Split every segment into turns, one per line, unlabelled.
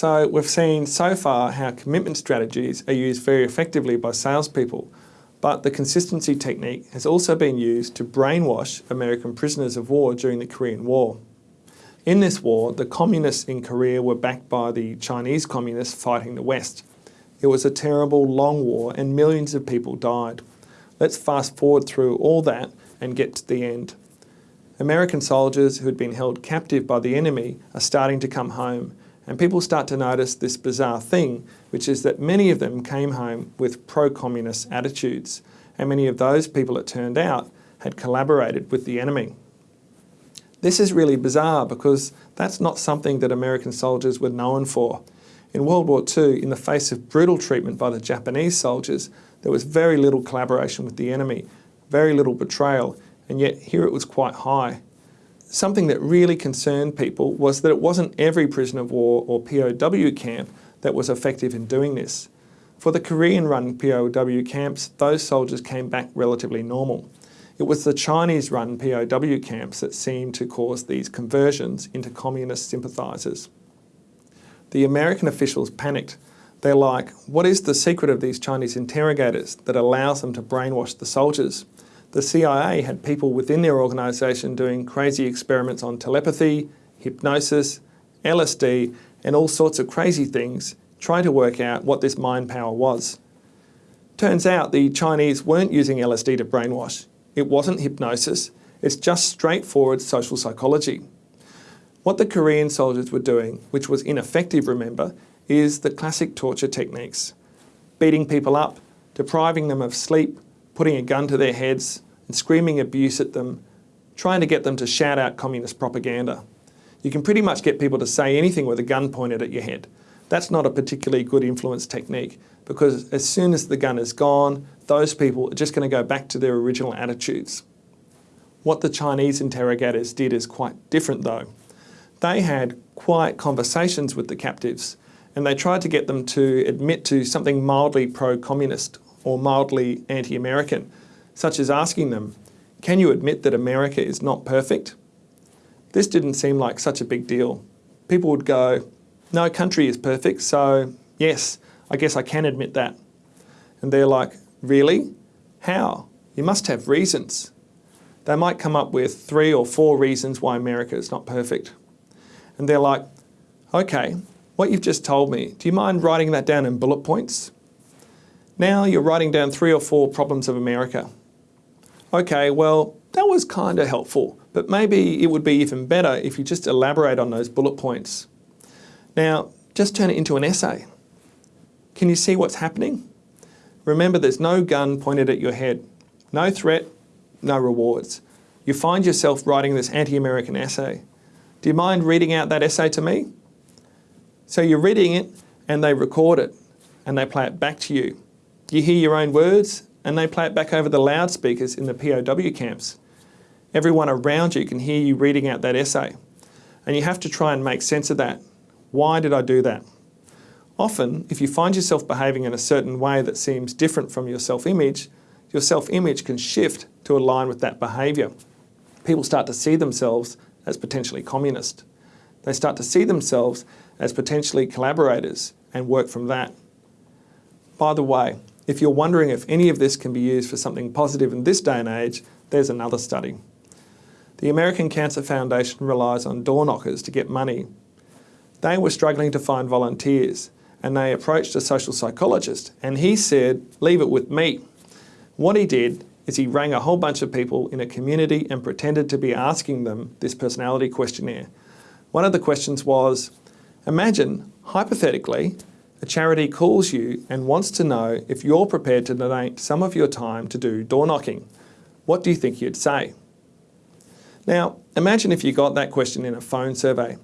So we've seen so far how commitment strategies are used very effectively by salespeople, but the consistency technique has also been used to brainwash American prisoners of war during the Korean War. In this war, the communists in Korea were backed by the Chinese communists fighting the West. It was a terrible, long war and millions of people died. Let's fast forward through all that and get to the end. American soldiers who had been held captive by the enemy are starting to come home and people start to notice this bizarre thing, which is that many of them came home with pro-communist attitudes and many of those people, it turned out, had collaborated with the enemy. This is really bizarre because that's not something that American soldiers were known for. In World War II, in the face of brutal treatment by the Japanese soldiers, there was very little collaboration with the enemy, very little betrayal, and yet here it was quite high. Something that really concerned people was that it wasn't every prisoner of war or POW camp that was effective in doing this. For the Korean-run POW camps, those soldiers came back relatively normal. It was the Chinese-run POW camps that seemed to cause these conversions into communist sympathisers. The American officials panicked they're like, what is the secret of these Chinese interrogators that allows them to brainwash the soldiers? The CIA had people within their organisation doing crazy experiments on telepathy, hypnosis, LSD and all sorts of crazy things trying to work out what this mind power was. Turns out the Chinese weren't using LSD to brainwash. It wasn't hypnosis, it's just straightforward social psychology. What the Korean soldiers were doing, which was ineffective remember, is the classic torture techniques. Beating people up, depriving them of sleep, putting a gun to their heads and screaming abuse at them, trying to get them to shout out communist propaganda. You can pretty much get people to say anything with a gun pointed at your head. That's not a particularly good influence technique because as soon as the gun is gone, those people are just going to go back to their original attitudes. What the Chinese interrogators did is quite different though. They had quiet conversations with the captives and they tried to get them to admit to something mildly pro-communist or mildly anti-American, such as asking them, can you admit that America is not perfect? This didn't seem like such a big deal. People would go, no country is perfect, so yes, I guess I can admit that. And they're like, really? How? You must have reasons. They might come up with three or four reasons why America is not perfect. And they're like, okay, what you've just told me, do you mind writing that down in bullet points? Now you're writing down three or four problems of America. Okay, well, that was kind of helpful, but maybe it would be even better if you just elaborate on those bullet points. Now, just turn it into an essay. Can you see what's happening? Remember, there's no gun pointed at your head, no threat, no rewards. You find yourself writing this anti-American essay. Do you mind reading out that essay to me? So you're reading it and they record it and they play it back to you. You hear your own words and they play it back over the loudspeakers in the POW camps. Everyone around you can hear you reading out that essay. And you have to try and make sense of that. Why did I do that? Often, if you find yourself behaving in a certain way that seems different from your self-image, your self-image can shift to align with that behaviour. People start to see themselves as potentially communist. They start to see themselves as potentially collaborators and work from that. By the way, if you're wondering if any of this can be used for something positive in this day and age, there's another study. The American Cancer Foundation relies on door knockers to get money. They were struggling to find volunteers and they approached a social psychologist and he said, leave it with me. What he did is he rang a whole bunch of people in a community and pretended to be asking them this personality questionnaire. One of the questions was, Imagine, hypothetically, a charity calls you and wants to know if you're prepared to donate some of your time to do door knocking. What do you think you'd say? Now, imagine if you got that question in a phone survey.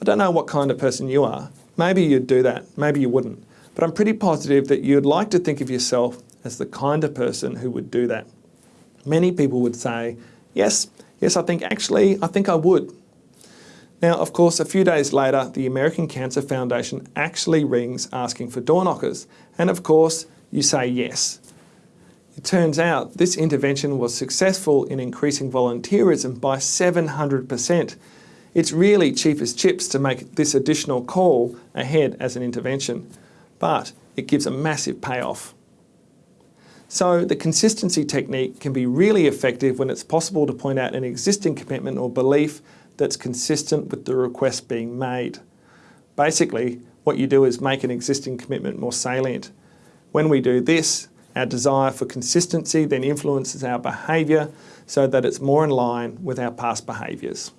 I don't know what kind of person you are. Maybe you'd do that, maybe you wouldn't. But I'm pretty positive that you'd like to think of yourself as the kind of person who would do that. Many people would say, yes, yes, I think actually, I think I would. Now, of course, a few days later, the American Cancer Foundation actually rings asking for door knockers. And of course, you say yes. It turns out this intervention was successful in increasing volunteerism by 700%. It's really cheap as chips to make this additional call ahead as an intervention, but it gives a massive payoff. So the consistency technique can be really effective when it's possible to point out an existing commitment or belief that's consistent with the request being made. Basically, what you do is make an existing commitment more salient. When we do this, our desire for consistency then influences our behaviour so that it's more in line with our past behaviours.